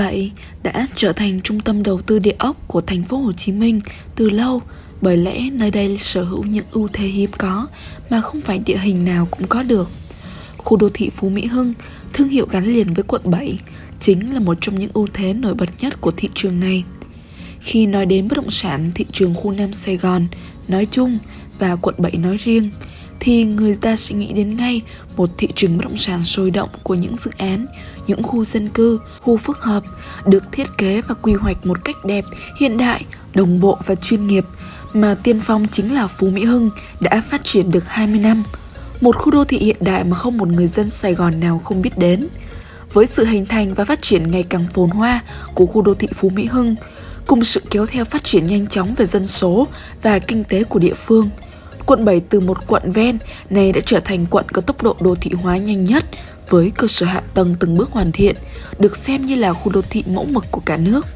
2007 đã trở thành trung tâm đầu tư địa ốc của thành phố Hồ Chí Minh từ lâu bởi lẽ nơi đây sở hữu những ưu thế hiếm có mà không phải địa hình nào cũng có được. Khu đô thị Phú Mỹ Hưng, thương hiệu gắn liền với quận 7, chính là một trong những ưu thế nổi bật nhất của thị trường này. Khi nói đến bất động sản thị trường khu Nam Sài Gòn nói chung và quận 7 nói riêng, thì người ta sẽ nghĩ đến ngay một thị trường bất động sản sôi động của những dự án, những khu dân cư, khu phức hợp được thiết kế và quy hoạch một cách đẹp, hiện đại, đồng bộ và chuyên nghiệp mà tiên phong chính là Phú Mỹ Hưng đã phát triển được 20 năm. Một khu đô thị hiện đại mà không một người dân Sài Gòn nào không biết đến. Với sự hình thành và phát triển ngày càng phồn hoa của khu đô thị Phú Mỹ Hưng, cùng sự kéo theo phát triển nhanh chóng về dân số và kinh tế của địa phương – Quận 7 từ một quận ven này đã trở thành quận có tốc độ đô thị hóa nhanh nhất với cơ sở hạ tầng từng bước hoàn thiện, được xem như là khu đô thị mẫu mực của cả nước.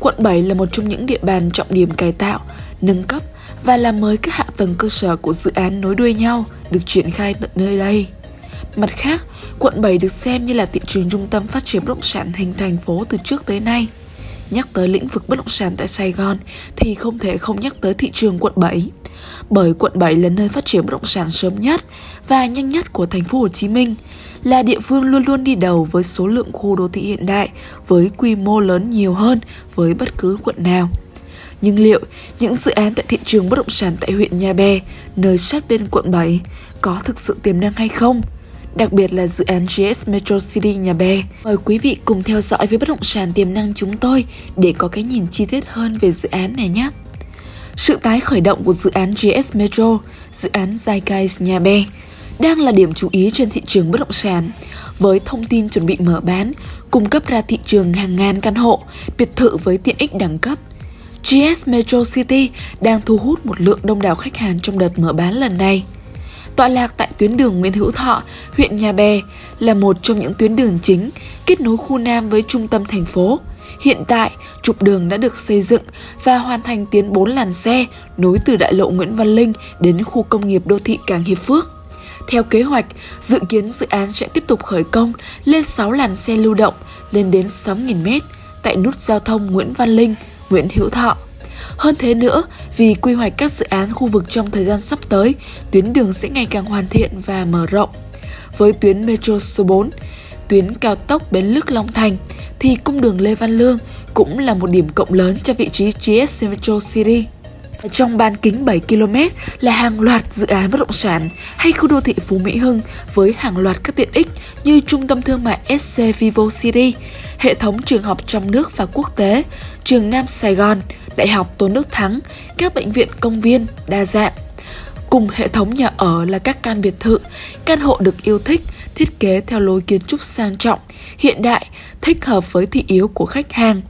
Quận 7 là một trong những địa bàn trọng điểm cải tạo, nâng cấp và làm mới các hạ tầng cơ sở của dự án nối đuôi nhau được triển khai tận nơi đây. Mặt khác, quận 7 được xem như là thị trường trung tâm phát triển bất động sản hình thành phố từ trước tới nay. Nhắc tới lĩnh vực bất động sản tại Sài Gòn thì không thể không nhắc tới thị trường quận 7 bởi quận 7 là nơi phát triển bất động sản sớm nhất và nhanh nhất của thành phố Hồ Chí Minh, là địa phương luôn luôn đi đầu với số lượng khu đô thị hiện đại với quy mô lớn nhiều hơn với bất cứ quận nào. Nhưng liệu những dự án tại thị trường bất động sản tại huyện Nhà Bè, nơi sát bên quận 7, có thực sự tiềm năng hay không? Đặc biệt là dự án GS Metro City Nhà Bè. Mời quý vị cùng theo dõi với bất động sản tiềm năng chúng tôi để có cái nhìn chi tiết hơn về dự án này nhé. Sự tái khởi động của dự án GS Metro, dự án Zeitgeist Nhà Bè, đang là điểm chú ý trên thị trường bất động sản, với thông tin chuẩn bị mở bán, cung cấp ra thị trường hàng ngàn căn hộ, biệt thự với tiện ích đẳng cấp. GS Metro City đang thu hút một lượng đông đảo khách hàng trong đợt mở bán lần này. Tọa lạc tại tuyến đường Nguyễn Hữu Thọ, huyện Nhà Bè là một trong những tuyến đường chính kết nối khu Nam với trung tâm thành phố. Hiện tại, trục đường đã được xây dựng và hoàn thành tiến 4 làn xe nối từ đại lộ Nguyễn Văn Linh đến khu công nghiệp đô thị Càng Hiệp Phước. Theo kế hoạch, dự kiến dự án sẽ tiếp tục khởi công lên 6 làn xe lưu động lên đến 6.000m tại nút giao thông Nguyễn Văn Linh, Nguyễn Hữu Thọ. Hơn thế nữa, vì quy hoạch các dự án khu vực trong thời gian sắp tới, tuyến đường sẽ ngày càng hoàn thiện và mở rộng. Với tuyến Metro số 4, tuyến cao tốc Bến Lức Long Thành, thì cung đường Lê Văn Lương cũng là một điểm cộng lớn cho vị trí GS Metro City. Trong bán kính 7 km là hàng loạt dự án bất động sản hay khu đô thị Phú Mỹ Hưng với hàng loạt các tiện ích như trung tâm thương mại SC Vivo City, hệ thống trường học trong nước và quốc tế, trường Nam Sài Gòn, Đại học Tôn Đức Thắng, các bệnh viện công viên đa dạng. Cùng hệ thống nhà ở là các căn biệt thự, căn hộ được yêu thích, thiết kế theo lối kiến trúc sang trọng, hiện đại, thích hợp với thị yếu của khách hàng.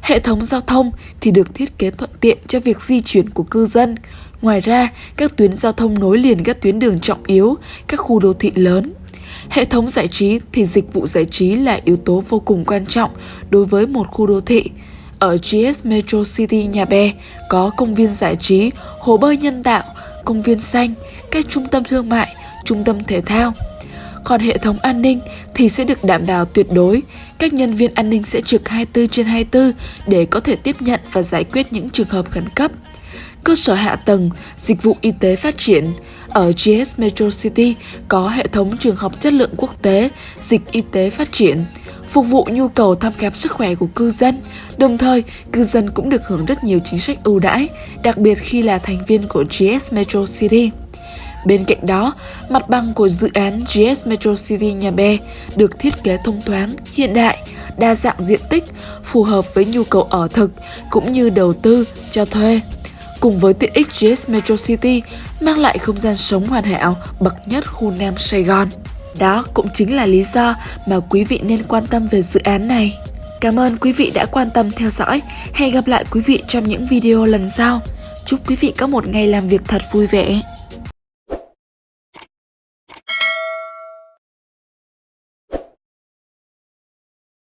Hệ thống giao thông thì được thiết kế thuận tiện cho việc di chuyển của cư dân. Ngoài ra, các tuyến giao thông nối liền các tuyến đường trọng yếu, các khu đô thị lớn. Hệ thống giải trí thì dịch vụ giải trí là yếu tố vô cùng quan trọng đối với một khu đô thị. Ở GS Metro City Nhà Bè có công viên giải trí, hồ bơi nhân tạo, công viên xanh, các trung tâm thương mại, trung tâm thể thao. Còn hệ thống an ninh thì sẽ được đảm bảo tuyệt đối. Các nhân viên an ninh sẽ trực 24 trên 24 để có thể tiếp nhận và giải quyết những trường hợp khẩn cấp. Cơ sở hạ tầng, dịch vụ y tế phát triển. Ở GS Metro City có hệ thống trường học chất lượng quốc tế, dịch y tế phát triển phục vụ nhu cầu thăm khám sức khỏe của cư dân. Đồng thời, cư dân cũng được hưởng rất nhiều chính sách ưu đãi, đặc biệt khi là thành viên của GS Metro City. Bên cạnh đó, mặt bằng của dự án GS Metro City Nhà Bè được thiết kế thông thoáng, hiện đại, đa dạng diện tích, phù hợp với nhu cầu ở thực cũng như đầu tư, cho thuê. Cùng với tiện ích GS Metro City, mang lại không gian sống hoàn hảo, bậc nhất khu Nam Sài Gòn. Đó cũng chính là lý do mà quý vị nên quan tâm về dự án này. Cảm ơn quý vị đã quan tâm theo dõi. Hẹn gặp lại quý vị trong những video lần sau. Chúc quý vị có một ngày làm việc thật vui vẻ.